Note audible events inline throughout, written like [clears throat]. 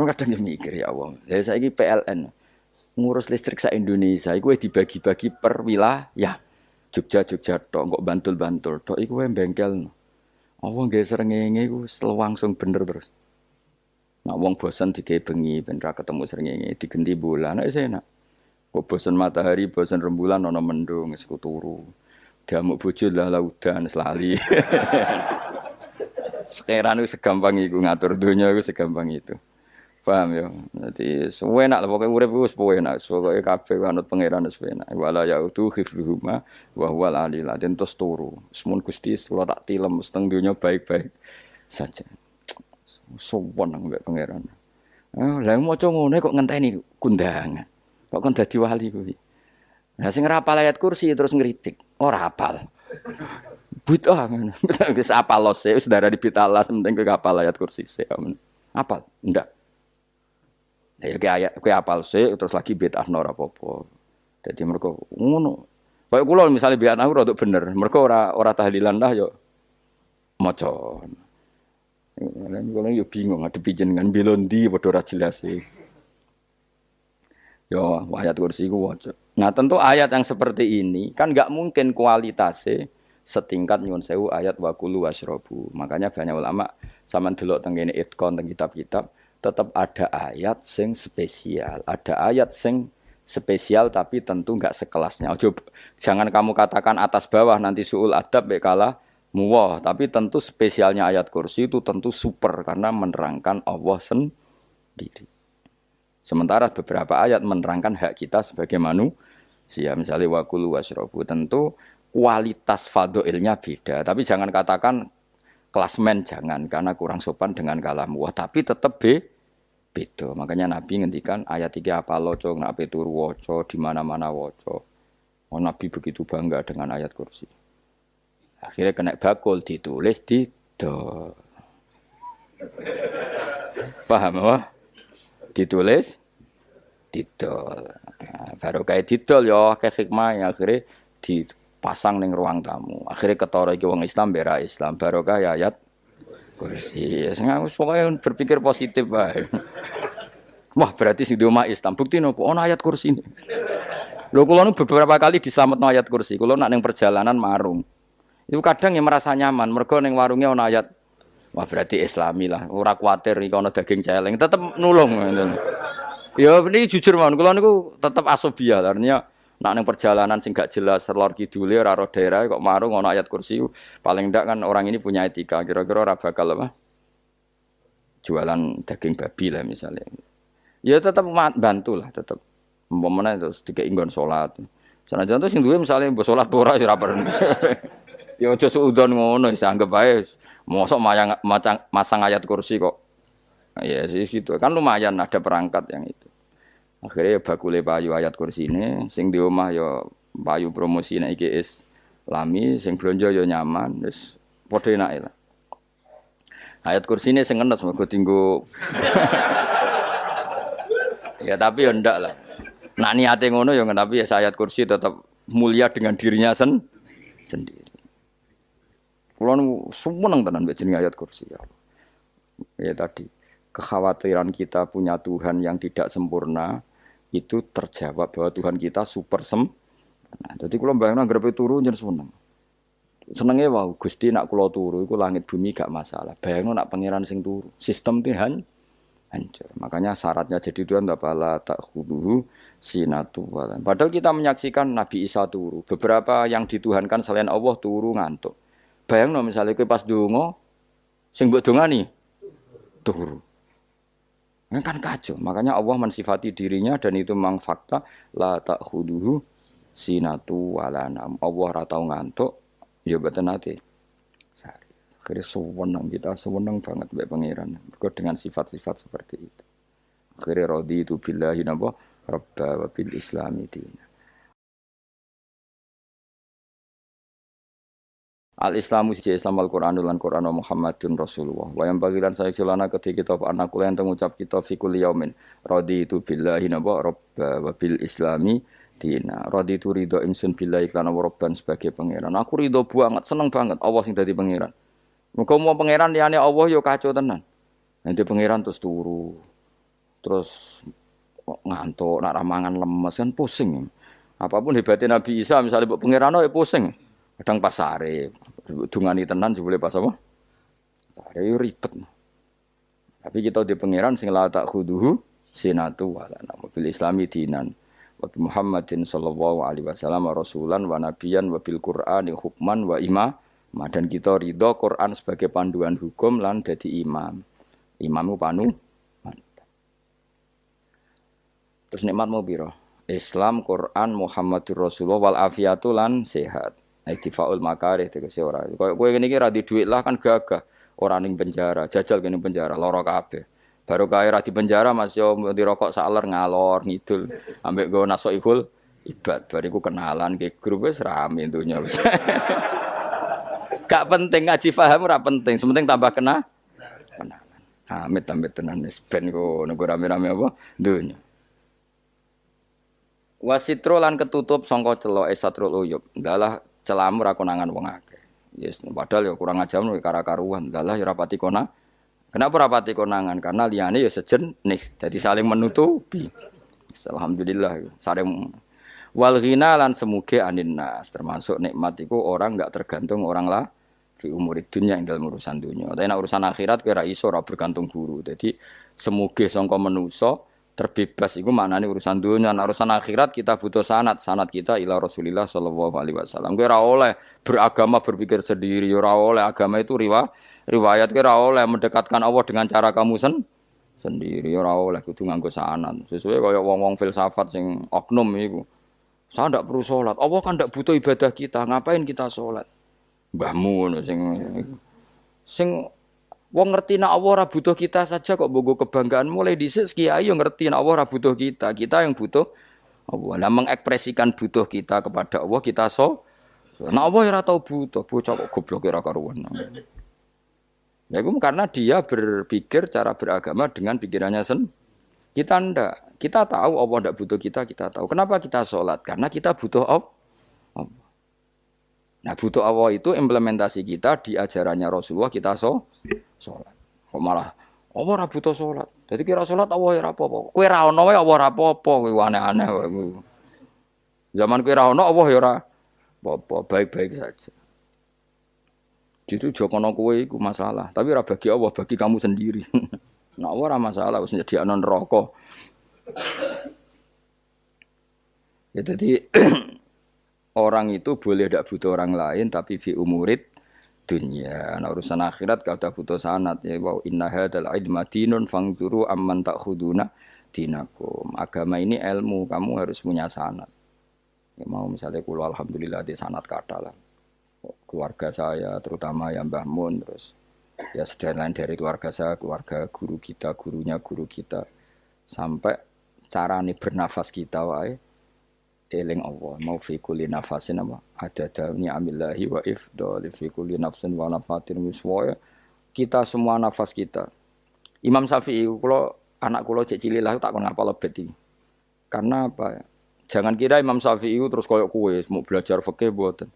Kulo kadang mikir ya Allah. Ya saya ini PLN ngurus listrik sa Indonesia iku dibagi-bagi per wilayah. Jogja Jogja tok kok Bantul-Bantul tok iku wae bengkel. Allah nggih srengenge iku langsung bener terus. Nak wong bosan digawe bengi ben ra ketemu srengenge digenti bulan nek enak. Kok bosan matahari, bosan rembulan ana mendung wis turu. Diamuk bojo lah laudan selali. Sekarang itu segampang itu ngatur dunia itu segampang itu. Paham ya? Jadi semua enak lah pokoknya urip pokoke enak. Pokoke kabeh anut pangeran wis enak. Wala ya itu khifruhuma wa huwal alil dan terus turu. Semun Gusti kula tak tilem seteng dunia baik-baik saja. Sowan nang mbek pangeran. Eh, lah maca ngono kok ngenteni kundangan. Kok kon dadi wali kuwi. Nah sing rapal ayat kursi terus ngeritik. Ora hafal. Buta ngono. Wis apal los wis di pitalas penting kowe hafal ayat kursi. Apal? Ndak. Ya kayak ayat kayak apal sih terus lagi bid'ah ora apa-apa. Jadi mereka ngono. Kayak kula misalnya bid'ah ora untuk bener, mereka ora ora tahlilan dah yo maca. Lan kula yo bingung ngadepi jenengan belondi padha ora jelas sih. Yo ayat kursi ku waca. Nah tentu ayat yang seperti ini kan nggak mungkin kualitasnya setingkat nyuwun sewu ayat wakulu wasrobu. Makanya banyak ulama sama delok tenggene itkon teng kitab-kitab tetap ada ayat sing spesial, ada ayat sing spesial tapi tentu nggak sekelasnya. Ojo, jangan kamu katakan atas bawah nanti suul adab bekala muwah, tapi tentu spesialnya ayat kursi itu tentu super karena menerangkan Allah sendiri. Sementara beberapa ayat menerangkan hak kita sebagai manusia, misalnya wakulu wasrobu, tentu kualitas fadoilnya beda. Tapi jangan katakan klasmen jangan karena kurang sopan dengan kalam wah tapi tetap be. Beda. Makanya Nabi ngendikan ayat tiga apa loco ngape turu woco di mana mana woco oh, Nabi begitu bangga dengan ayat kursi. Akhirnya kena bakul ditulis di do paham wah ditulis didol. Nah, baru kayak didol ya kayak hikmah yang akhirnya di pasang neng ruang tamu. Akhirnya ketara iki wong Islam bera Islam barokah ya ayat kursi. Sing pokoknya berpikir positif bae. [laughs] Wah, berarti sing rumah Islam. Bukti nopo ono ayat kursi ini. Lho kula beberapa kali diselametno ayat kursi. Kula nak ning perjalanan marung. Itu kadang yang merasa nyaman, mergo ning warungnya ono ayat Wah berarti Islami lah, ora kuatir iki ono daging celeng, tetep nulung. Ya ini jujur mawon, kula niku tetep asobia, artinya Nak neng perjalanan sing gak jelas lor kidule ora ro daerah kok marung ono ayat kursi paling ndak kan orang ini punya etika kira-kira ora bakal apa jualan daging babi lah misalnya. Ya tetap bantu lah tetap. Umpamane terus tiga inggon salat. Sanajan tuh sing duwe misalnya mbok salat ora ya ora perlu. [laughs] Ya aja suudon ngono wis anggap ae mosok mayang masang ayat kursi kok. Ya sih gitu. Kan lumayan ada perangkat yang itu. Akhirnya ya bakule payu ayat kursi ini, sing di rumah ya payu promosi nek iki lami, sing belanja ya nyaman, wis padha enake lah. Ayat kursi ini sing ngenes mergo tinggu [laughs] Ya tapi ya ndak lah. Nak niate ngono ya tapi ya ayat kursi tetap mulia dengan dirinya sen sendiri. Kulo seneng tenan mbek jenenge ayat kursi ya. Ya tadi kekhawatiran kita punya Tuhan yang tidak sempurna itu terjawab bahwa Tuhan kita super sem. Nah, jadi kalau bayangin grepe turu jadi seneng. Senengnya wow, Gusti nak kulo turu, itu langit bumi gak masalah. Bayangin nak pangeran sing turu, sistem Tuhan hancur. Makanya syaratnya jadi Tuhan tak huduhu sinatu Padahal kita menyaksikan Nabi Isa turu. Beberapa yang dituhankan selain Allah turu ngantuk. Bayang no, misalnya pas dungo, sing buat nih turu. Ini kan kacau. Makanya Allah mensifati dirinya dan itu memang fakta la ta'khuduhu sinatu walanam. Allah ratau ngantuk ya betul nanti. Akhirnya sewenang kita, sewenang banget baik. Mereka dengan sifat-sifat seperti itu. Akhirnya rodi itu billahi nabo rabba wa bil islami dina. Al Islamu siji Islam Al Quran lan Quran Muhammadun Rasulullah. Wa yang bagilan saya celana ketika kita anak kula yang ngucap kita fi kulli yaumin raditu billahi naba rabba wa bil islami dina. Raditu ridho ingsun billahi lan rabban sebagai pangeran. Aku ridho banget, seneng banget Allah sing dadi pangeran. Muga mau pangeran liyane Allah yo kacau tenan. Nanti pangeran terus turu. terus ngantuk, nak ramangan lemes kan pusing. Apa pun hebatnya Nabi Isa misalnya buat pangeran ya pusing. Kadang pas sare, dungani tenan boleh pas apa? Sare ribet. Tapi kita di pangeran sing la tak khuduhu sinatu wala nama bil islami dinan wa Muhammadin sallallahu alaihi wasallam rasulan wa nabiyan wa bil Qur'ani hukman wa imam dan kita ridho Quran sebagai panduan hukum lan jadi imam. Imam panu Terus nikmat mau biro. Islam, Quran, Muhammadur Rasulullah wal afiatu lan sehat. Iktifaul makarih tegese ora. Kaya kowe ngene iki ra di dhuwit lah kan gagah. Ora ning penjara, jajal kene penjara, lara kabeh. Baru kaya ra di penjara Mas yo dirokok saler ngalor ngidul. Ambek go naso ikul ibad. Bariku kenalan ke grup wis rame dunya. [laughs] Gak penting ngaji paham ora penting, sementing tambah kena kenalan. Amit amit tenan wis ben kok rame-rame apa dunya. Wasitro lan ketutup sangka celok esatrul uyub. Dalah celamu ra konangan wong akeh. Yes, padahal ya kurang ajar nek kara-karuan. Dalah ya rapati kona. Kenapa rapati konangan? Karena liyane ya sejenis. Jadi saling menutupi. Alhamdulillah saling wal ghina lan semuge anin nas termasuk nikmat itu orang enggak tergantung orang lah di umur dunia yang dalam urusan dunia. Tapi urusan akhirat kira iso ora bergantung guru. Jadi semuge sangka menuso terbebas. Itu maknanya urusan dunia. Nah, urusan akhirat kita butuh sanat. Sanat kita ila Rasulillah Shallallahu Alaihi Wasallam. Kira oleh beragama berpikir sendiri. Kira oleh agama itu riwa riwayat kira oleh mendekatkan Allah dengan cara kamu sen sendiri. Kira oleh kudu nganggo sanat. Sesuai kaya wong-wong filsafat sing oknum itu saya tidak perlu sholat. Allah kan tidak butuh ibadah kita. Ngapain kita sholat? Mbahmu sing sing Wong ngerti nak Allah ora butuh kita saja kok bogo kebanggaan mulai dhisik kiai yo ngerti nak Allah ora butuh kita. Kita yang butuh Allah. Nah mengekspresikan butuh kita kepada Allah kita so. Nah Allah ora tahu butuh, bocah kok goblok ora karuan. Ya itu karena dia berpikir cara beragama dengan pikirannya sen. Kita ndak. Kita tahu Allah ndak butuh kita, kita tahu. Kenapa kita sholat? Karena kita butuh Allah. Nah butuh Allah itu implementasi kita di ajarannya Rasulullah kita so sholat. Kok malah Allah ora butuh sholat. Jadi kira sholat Allah ora apa-apa. Kowe ra ono wae Allah ora apa-apa, kowe aneh-aneh Zaman kowe ra ono Allah ya ora apa-apa, baik-baik saja. Jadi jokono kowe iku masalah, tapi ora bagi Allah, bagi kamu sendiri. [laughs] nah ora masalah wis nyediakno neraka. ya jadi [clears throat] orang itu boleh tidak butuh orang lain tapi fi umurid dunia. Nah, urusan akhirat kau tak butuh sanat ya wow inna hadal ilma dinun fangzuru amman khuduna dinakum. Agama ini ilmu, kamu harus punya sanat. Ya mau misalnya kulo alhamdulillah di sanat kata lah. Keluarga saya terutama yang Mbah Mun terus ya sudah lain dari keluarga saya, keluarga guru kita, gurunya guru kita sampai cara nih bernafas kita wae eling Allah mau fi kulli nafasin apa? Ada dauni amillahi wa ifdal fi kulli nafsin wa nafatin wiswaya kita semua nafas kita. Imam Syafi'i kalau anak kulo cek cilik lah tak kon ngapal lebet karena apa? Jangan kira Imam Syafi'i terus koyok kue mau belajar fikih buatan.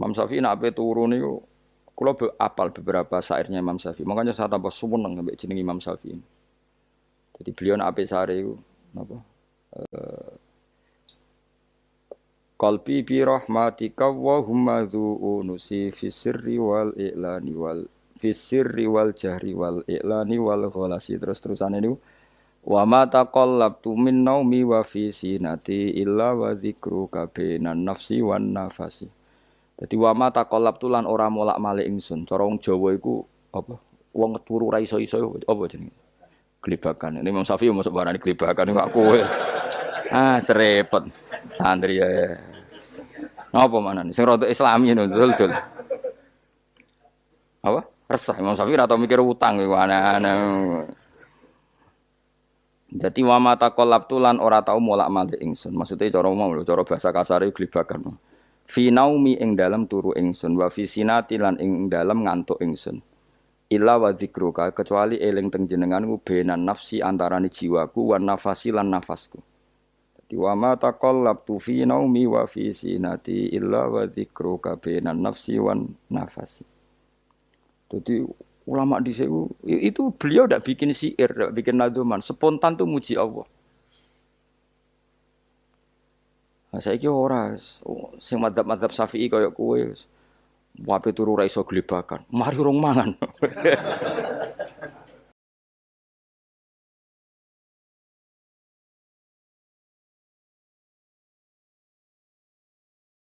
Imam Syafi'i nak ape turun niku kula apal beberapa syairnya Imam Syafi'i. Makanya saya tambah sumeneng ambek jeneng Imam Syafi'i jadi beliau nak ape sare iku napa uh, Qalbi bi rahmatika wa humma unusi fi sirri wal i'lani wal fi sirri wal jahri wal i'lani wal ghalasi. Terus terusan ini wa ma taqallabtu min naumi wa fi sinati illa wa dzikruka nafsi wan nafasi. Dadi wa ma taqallabtu lan ora molak-malik ingsun. Cara wong Jawa iku apa? Wong turu ra iso-iso apa jenenge? Gelibakan ini Imam Syafi'i masuk barani gelibakan kok kowe ah serepet santri ya. Apa mana nih? Sing rada Islami itu dul Apa? Resah Imam Syafi'i atau mikir utang iku aneh-aneh. Jadi wa mata kolab tulan ora tau molak malik ingsun. Maksudnya cara mau lho, cara bahasa kasar itu glibakan. Fi naumi ing dalam turu ingsun wa fi sinati lan ing dalam ngantuk ingsun. Illa wa kecuali eling teng jenenganku benan nafsi antarane jiwaku wan nafasi lan nafasku. Wa ma taqallabtu fi naumi wa fi sinati illa wa dzikruka bainan nafsi wan nafasi. Jadi Ulama di situ itu beliau tidak bikin syair, tidak bikin nadoman, spontan tuh muji Allah. Nah, saya kira ora, sing madhab-madhab syafi'i kayak kue, wape turu raiso gelibakan, mari rong mangan. [laughs]